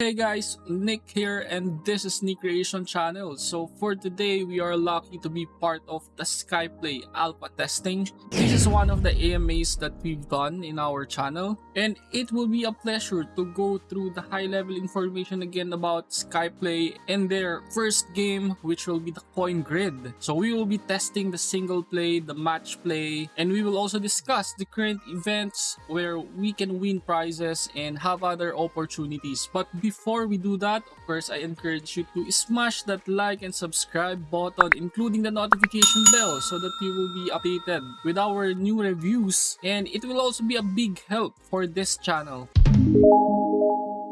Hey guys, Nick here and this is Nick Creation Channel. So for today, we are lucky to be part of the Skyplay alpha testing. This is one of the AMAs that we've done in our channel and it will be a pleasure to go through the high level information again about Skyplay and their first game which will be the Coin Grid. So we will be testing the single play, the match play and we will also discuss the current events where we can win prizes and have other opportunities. But before we do that, of course, I encourage you to smash that like and subscribe button, including the notification bell so that you will be updated with our new reviews and it will also be a big help for this channel.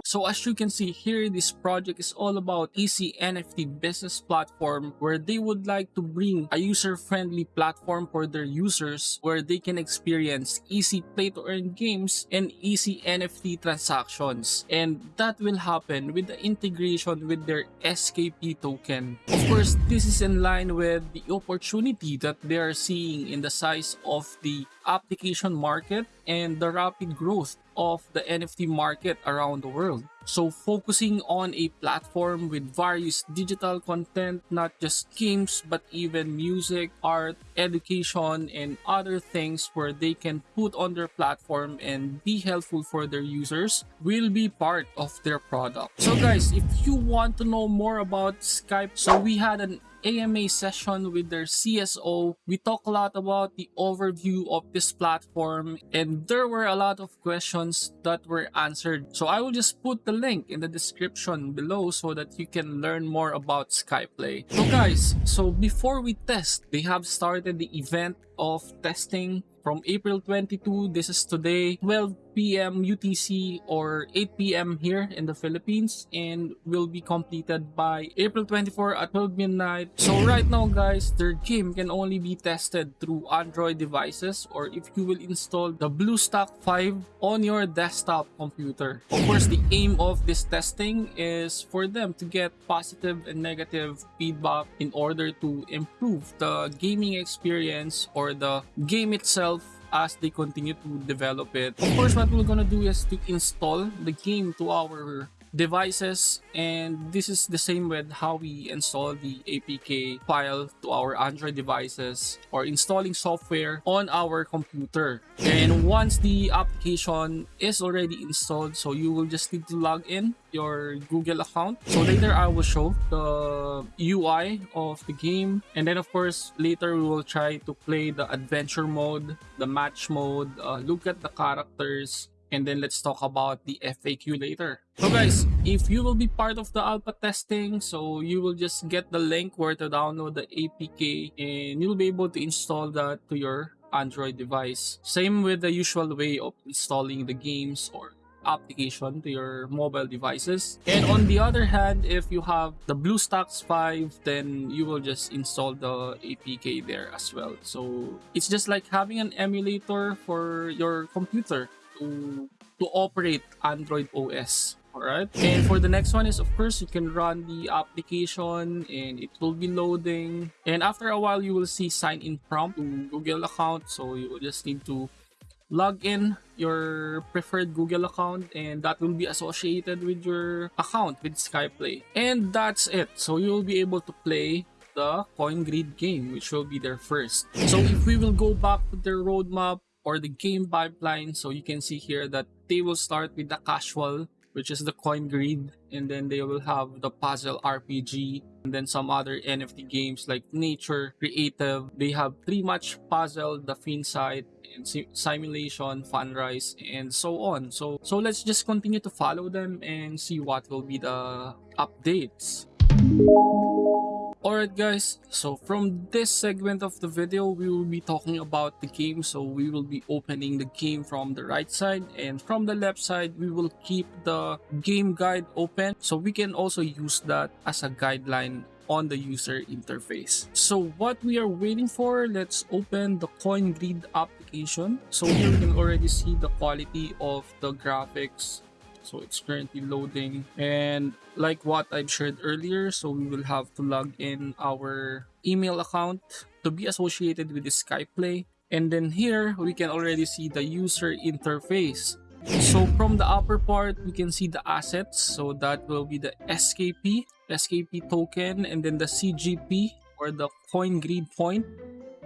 So as you can see here, this project is all about Easy NFT business platform where they would like to bring a user-friendly platform for their users where they can experience easy play-to-earn games and easy NFT transactions. And that will happen with the integration with their SKP token. Of course, this is in line with the opportunity that they are seeing in the size of the application market and the rapid growth of the NFT market around the world. So focusing on a platform with various digital content, not just games, but even music, art, education, and other things where they can put on their platform and be helpful for their users will be part of their product. So guys, if you want to know more about Skype, so we had an AMA session with their CSO. We talked a lot about the overview of this platform and there were a lot of questions that were answered. So I will just put the link in the description below so that you can learn more about Skyplay. So guys, so before we test, they have started the event of testing from April 22, this is today, 12 p.m. UTC or 8 p.m. here in the Philippines and will be completed by April 24 at 12 midnight. So right now guys, their game can only be tested through Android devices or if you will install the BlueStack 5 on your desktop computer. Of course, the aim of this testing is for them to get positive and negative feedback in order to improve the gaming experience or the game itself as they continue to develop it. Of course, what we're gonna do is to install the game to our devices and this is the same with how we install the APK file to our Android devices or installing software on our computer. And once the application is already installed, so you will just need to log in your Google account. So later I will show the UI of the game and then of course later we will try to play the adventure mode, the match mode, uh, look at the characters, and then let's talk about the FAQ later. So guys, if you will be part of the alpha testing, so you will just get the link where to download the APK and you'll be able to install that to your Android device. Same with the usual way of installing the games or application to your mobile devices. And on the other hand, if you have the BlueStacks 5, then you will just install the APK there as well. So it's just like having an emulator for your computer to to operate Android OS. Alright, and for the next one is of course you can run the application and it will be loading. And after a while you will see sign in prompt to Google account. So you just need to log in your preferred Google account and that will be associated with your account with Skyplay. And that's it. So you will be able to play the coin grid game which will be their first. So if we will go back to their roadmap or the game pipeline. So you can see here that they will start with the casual, which is the coin grid, and then they will have the puzzle RPG, and then some other NFT games like Nature, Creative. They have pretty much puzzle, the Finsite, and simulation, Funrise, and so on. So so let's just continue to follow them and see what will be the updates. Alright guys, so from this segment of the video, we will be talking about the game. So we will be opening the game from the right side and from the left side, we will keep the game guide open. So we can also use that as a guideline on the user interface. So what we are waiting for, let's open the CoinGrid application. So here we can already see the quality of the graphics so it's currently loading and like what I've shared earlier so we will have to log in our email account to be associated with the Skyplay and then here we can already see the user interface So from the upper part, we can see the assets. So that will be the SKP, SKP token, and then the CGP or the coin greed point,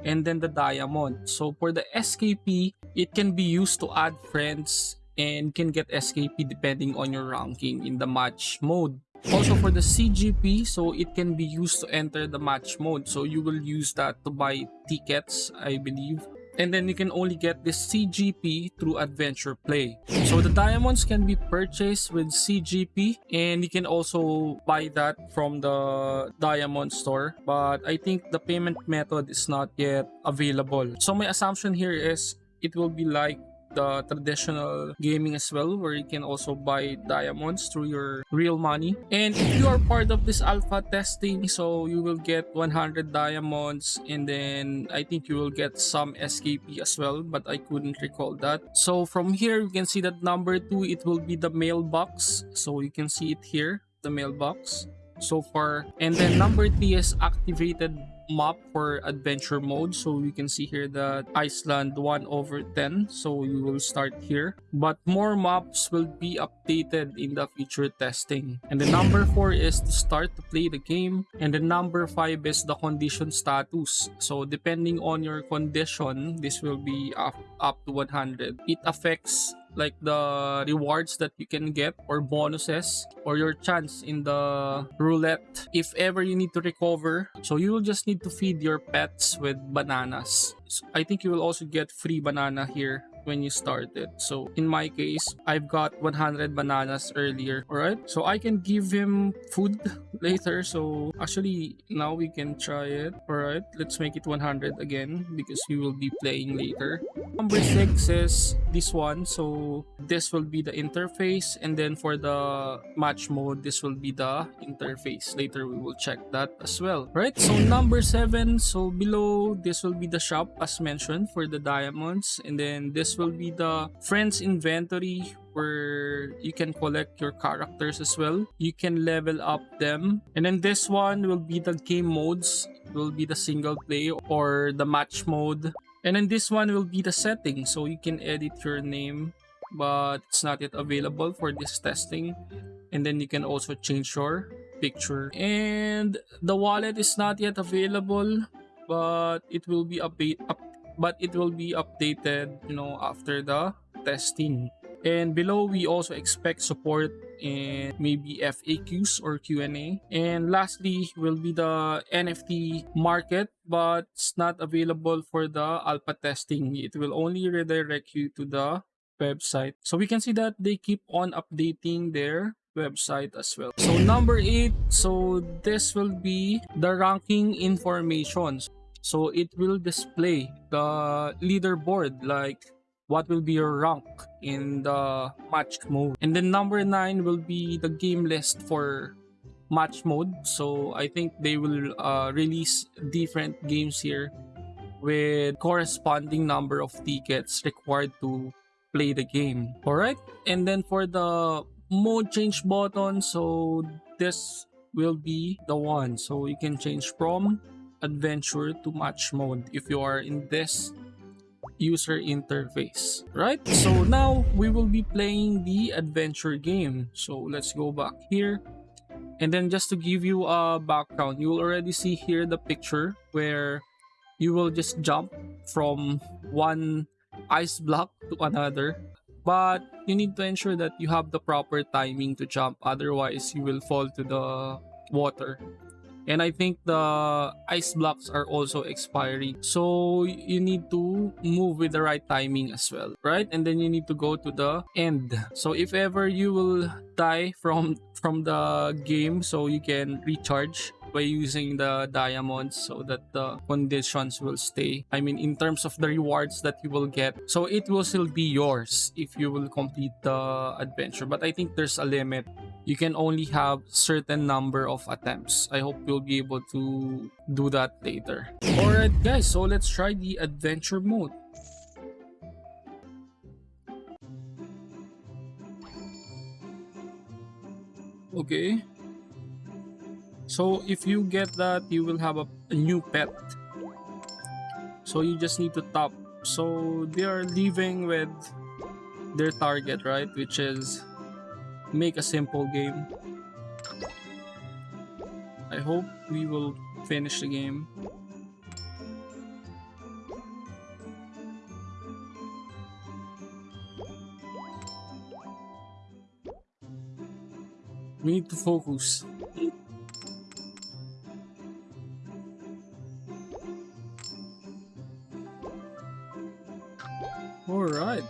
and then the diamond. So for the SKP, it can be used to add friends and can get SKP depending on your ranking in the match mode. Also for the CGP, so it can be used to enter the match mode. So you will use that to buy tickets, I believe. And then you can only get this CGP through Adventure Play. So the diamonds can be purchased with CGP and you can also buy that from the diamond store. But I think the payment method is not yet available. So my assumption here is it will be like the traditional gaming as well where you can also buy diamonds through your real money. And if you are part of this alpha testing so you will get 100 diamonds and then i think you will get some skp as well but i couldn't recall that. So from here you can see that number two it will be the mailbox. So you can see it here the mailbox so far. And then number three is activated map for adventure mode. So you can see here that Iceland 1 over 10 so you will start here. But more maps will be updated in the future testing. And the number 4 is to start to play the game. And the number 5 is the condition status. So depending on your condition this will be up, up to 100 it affects like the rewards that you can get or bonuses or your chance in the roulette if ever you need to recover. So you will just need to feed your pets with bananas. So i think you will also get free banana here when you started. So in my case, I've got 100 bananas earlier. Alright, so I can give him food later. So actually, now we can try it. Alright, let's make it 100 again because we will be playing later. Number 6 is this one. So this will be the interface. And then for the match mode, this will be the interface. Later, we will check that as well. Right, so number 7. So below, this will be the shop as mentioned for the diamonds. And then this this will be the friends inventory where you can collect your characters as well. You can level up them. And then this one will be the game modes. It will be the single play or the match mode. And then this one will be the setting. So you can edit your name but it's not yet available for this testing. And then you can also change your picture. And the wallet is not yet available but it will be update up but it will be updated you know after the testing. And below we also expect support in maybe FAQs or Q&A and lastly will be the NFT market but it's not available for the alpha testing. It will only redirect you to the website. So we can see that they keep on updating their website as well. So number eight so this will be the ranking information so it will display the leaderboard like what will be your rank in the match mode. And then number nine will be the game list for match mode. So i think they will uh, release different games here with corresponding number of tickets required to play the game. All right and then for the mode change button so this will be the one. So you can change from adventure to match mode if you are in this user interface right? So now we will be playing the adventure game. So let's go back here. And then just to give you a background you will already see here the picture where you will just jump from one ice block to another. But you need to ensure that you have the proper timing to jump. Otherwise you will fall to the water and I think the ice blocks are also expiring. So you need to move with the right timing as well, right? And then you need to go to the end. So if ever you will die from from the game, so you can recharge by using the diamonds so that the conditions will stay. I mean, in terms of the rewards that you will get. So it will still be yours if you will complete the adventure. But I think there's a limit you can only have certain number of attempts. I hope you'll be able to do that later. Alright guys, so let's try the adventure mode. Okay. So if you get that, you will have a, a new pet. So you just need to top. So they are leaving with their target, right? Which is make a simple game. I hope we will finish the game. We need to focus. Alright.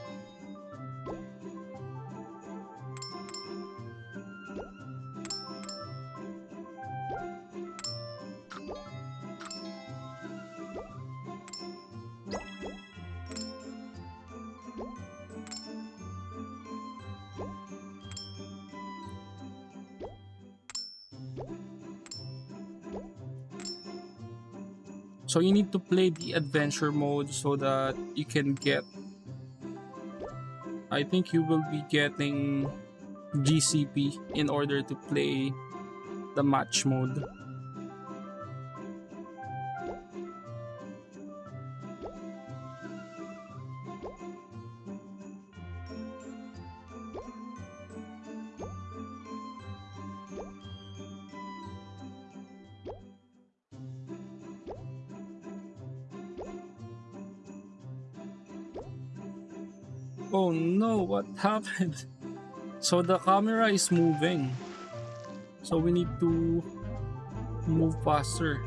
So you need to play the adventure mode so that you can get I think you will be getting GCP in order to play the match mode. Oh no, what happened? So the camera is moving. So we need to move faster.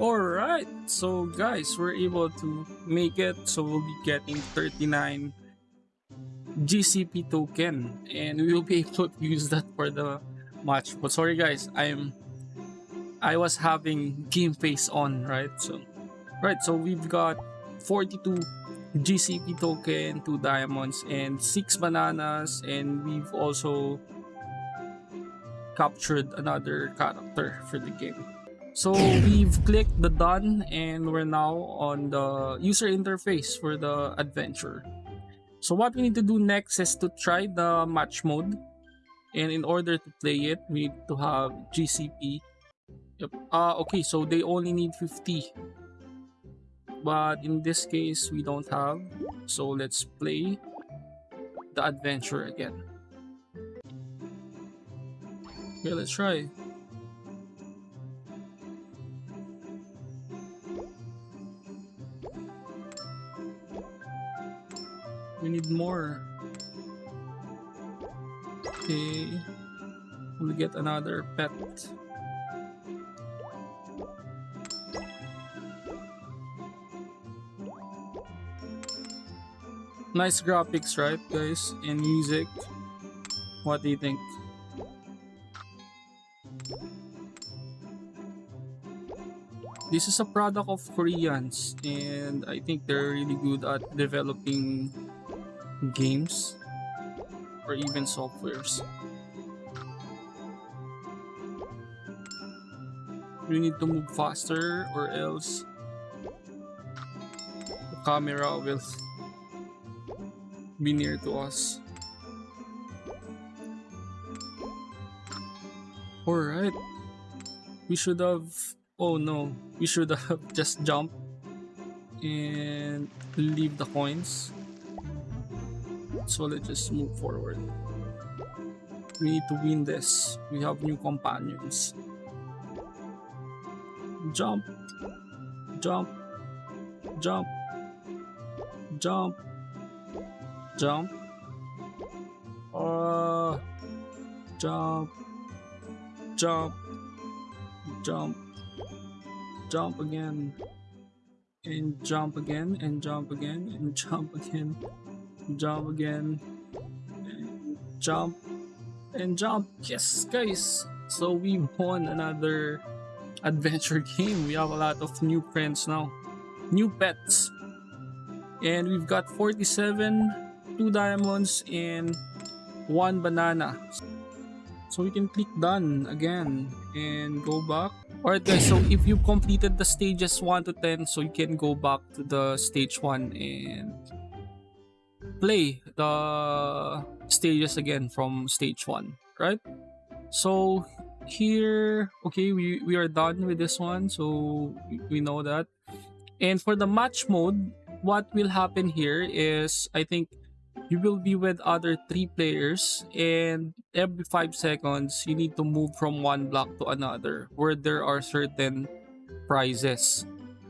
Alright, so guys, we're able to make it. So we'll be getting 39 GCP token and we will be able to use that for the match. But sorry guys, I'm I was having game face on, right? So right, so we've got 42 GCP token, 2 diamonds, and 6 bananas, and we've also captured another character for the game. So we've clicked the done and we're now on the user interface for the adventure. So what we need to do next is to try the match mode. And in order to play it, we need to have GCP. Yep. Uh, okay, so they only need 50. But in this case, we don't have. So let's play the adventure again. Okay, let's try. Need more. Okay. We'll get another pet. Nice graphics, right, guys? And music. What do you think? This is a product of Koreans and I think they're really good at developing games or even softwares. We need to move faster or else the camera will be near to us. Alright. We should have... Oh no. We should have just jumped and leave the coins. So let's just move forward. We need to win this. We have new companions. Jump. Jump. Jump. Jump. Jump. Uh, jump. Jump. Jump. Jump again. And jump again. And jump again. And jump again jump again jump and jump. Yes guys. So we won another adventure game. We have a lot of new friends now. New pets. And we've got 47 two diamonds and one banana. So we can click done again and go back. Alright guys so if you completed the stages 1 to 10 so you can go back to the stage 1 and play the stages again from stage 1, right? So here, okay, we, we are done with this one. So we- know that. And for the match mode, what will happen here is I think you will be with other three players and every five seconds you need to move from one block to another where there are certain prizes.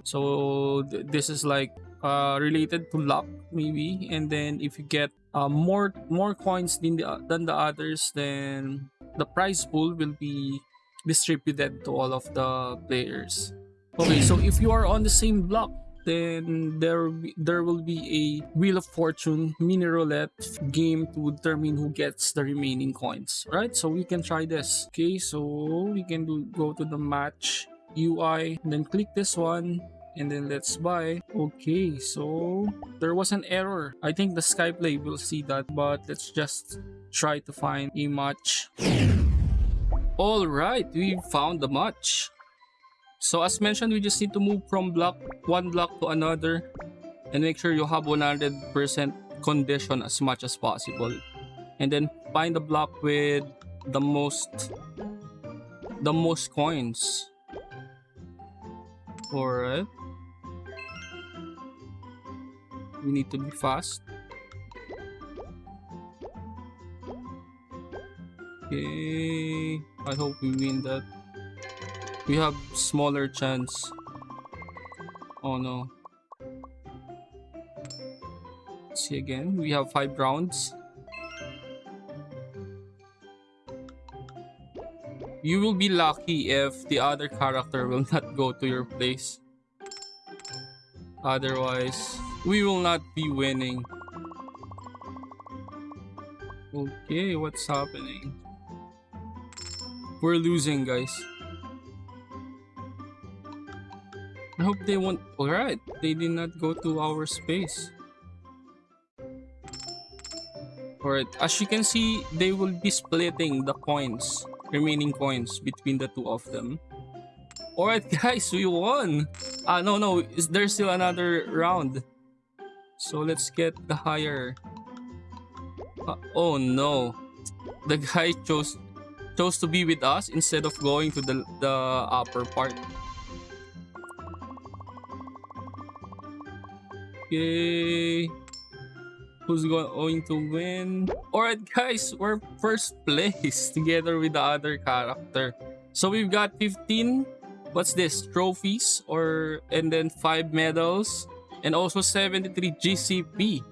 So th- this is like uh, related to luck maybe. And then if you get uh, more more coins than the, than the others then the prize pool will be distributed to all of the players. Okay, so if you are on the same block then there there will be a wheel of fortune mini roulette game to determine who gets the remaining coins right? So we can try this. Okay so we can do go to the match ui then click this one and then let's buy okay so there was an error i think the skyplay will see that but let's just try to find a match all right we found the match so as mentioned, we just need to move from block one block to another and make sure you have 100% condition as much as possible. And then find the block with the most the most coins. Alright. We need to be fast. Okay. I hope we win that. We have smaller chance. Oh no. Let's see again. We have five rounds. You will be lucky if the other character will not go to your place. Otherwise, we will not be winning. Okay, what's happening? We're losing, guys. I hope they won't. Alright, they did not go to our space. Alright, as you can see, they will be splitting the coins, remaining coins between the two of them. Alright, guys, we won! Ah, no, no, is there still another round? So let's get the higher. Ah, oh no, the guy chose chose to be with us instead of going to the the upper part. Okay. Who's go- going to win? Alright guys, we're first place together with the other character. So we've got 15, what's this, trophies or and then 5 medals and also 73 GCP.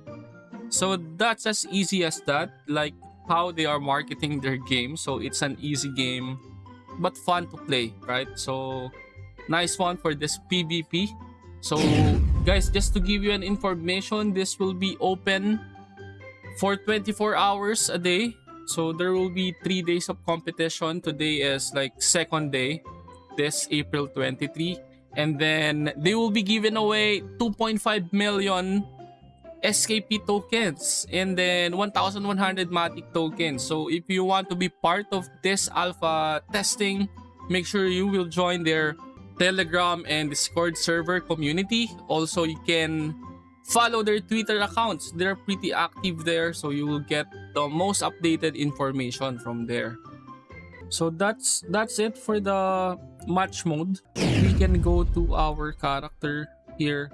So that's as easy as that, like how they are marketing their game. So it's an easy game but fun to play, right? So nice one for this PvP. So guys, just to give you an information, this will be open for 24 hours a day. So there will be 3 days of competition. Today is like second day, this April 23. And then they will be giving away 2.5 million SKP tokens and then 1100 Matic tokens. So if you want to be part of this alpha testing, make sure you will join their Telegram and Discord server community. Also, you can follow their Twitter accounts. They're pretty active there, so you will get the most updated information from there. So that's that's it for the match mode. We can go to our character here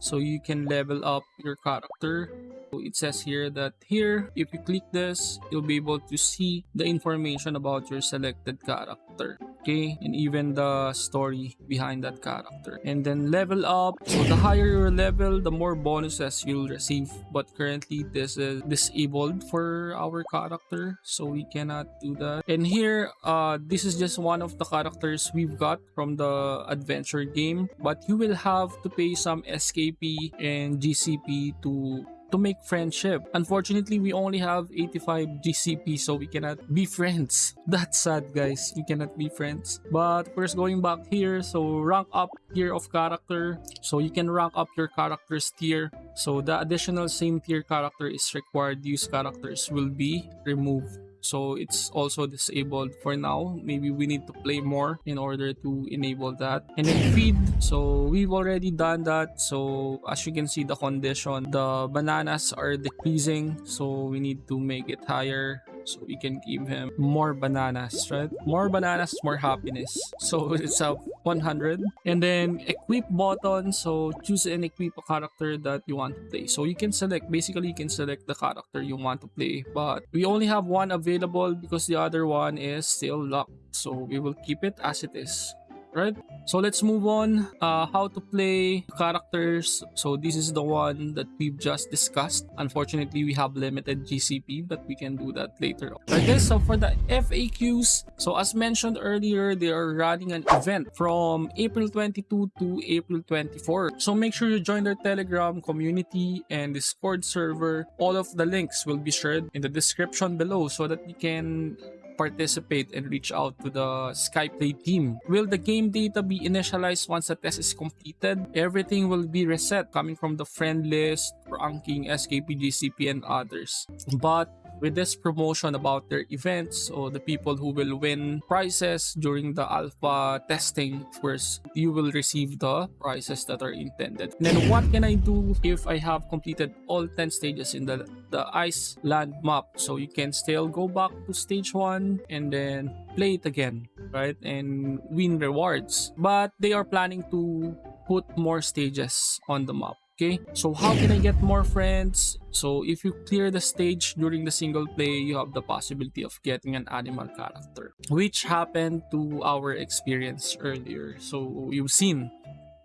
so you can level up your character it says here that here if you click this you'll be able to see the information about your selected character okay? And even the story behind that character. And then level up. So the higher your level the more bonuses you'll receive. But currently this is disabled for our character so we cannot do that. And here uh this is just one of the characters we've got from the adventure game. But you will have to pay some skp and gcp to to make friendship. Unfortunately, we only have 85 GCP, so we cannot be friends. That's sad, guys. We cannot be friends. But first, going back here, so rank up tier of character. So you can rank up your character's tier. So the additional same tier character is required. Use characters will be removed so it's also disabled for now. Maybe we need to play more in order to enable that. And then feed. So we've already done that. So as you can see the condition the bananas are decreasing. So we need to make it higher So we can give him more bananas, right? More bananas, more happiness. So it's a 100. And then equip button. So choose and equip a character that you want to play. So you can select, basically you can select the character you want to play. But we only have one available because the other one is still locked. So we will keep it as it is right? So let's move on. Uh, how to play characters. So this is the one that we've just discussed. Unfortunately, we have limited GCP, but we can do that later. Guys, so for the FAQs, so as mentioned earlier, they are running an event from April 22 to April 24. So make sure you join their Telegram community and Discord server. All of the links will be shared in the description below so that you can participate and reach out to the Skyplay team. Will the game data be initialized once the test is completed? Everything will be reset coming from the friend list, ranking, SKP, GCP, and others. But with this promotion about their events. Or the people who will win prizes during the alpha testing of course you will receive the prizes that are intended. And then what can i do if i have completed all 10 stages in the the ice land map? So you can still go back to stage one and then play it again right and win rewards. But they are planning to put more stages on the map Okay, so how can I get more friends? So if you clear the stage during the single play, you have the possibility of getting an animal character, which happened to our experience earlier. So you've seen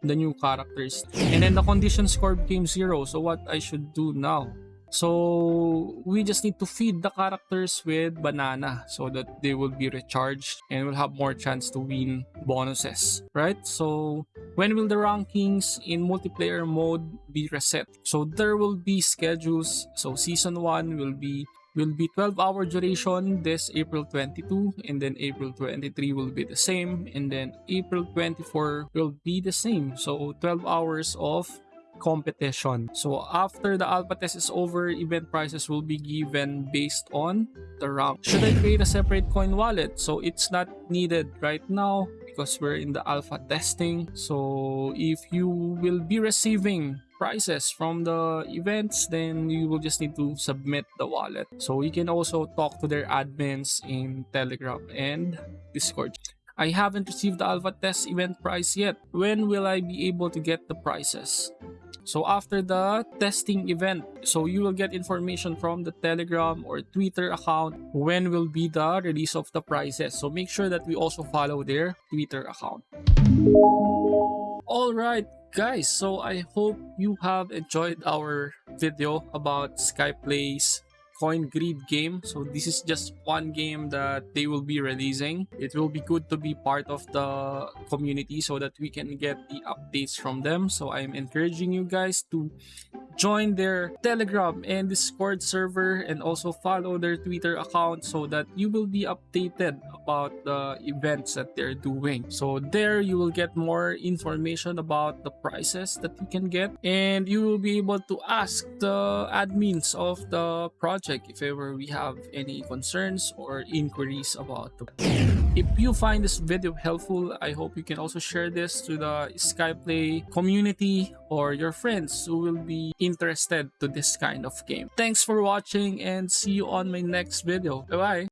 the new characters. And then the condition score became zero. So what I should do now? So we just need to feed the characters with banana so that they will be recharged and will have more chance to win bonuses, right? So when will the rankings in multiplayer mode be reset? So there will be schedules. So season 1 will be will be 12 hour duration this April 22 and then April 23 will be the same and then April 24 will be the same so 12 hours of competition. So after the alpha test is over, event prices will be given based on the rank. Should I create a separate coin wallet? So it's not needed right now because we're in the alpha testing. So if you will be receiving prices from the events, then you will just need to submit the wallet. So you can also talk to their admins in Telegram and Discord. I haven't received the alpha test event price yet. When will I be able to get the prices? So after the testing event, so you will get information from the Telegram or Twitter account when will be the release of the prizes. So make sure that we also follow their Twitter account. Alright guys, so I hope you have enjoyed our video about Skyplay's coin greed game. So this is just one game that they will be releasing. It will be good to be part of the community so that we can get the updates from them. So i'm encouraging you guys to join their telegram and discord server and also follow their twitter account so that you will be updated about the events that they're doing. So there you will get more information about the prices that you can get and you will be able to ask the admins of the project if ever we have any concerns or inquiries about the if you find this video helpful i hope you can also share this to the skyplay community or your friends who will be interested to this kind of game. Thanks for watching and see you on my next video. Bye bye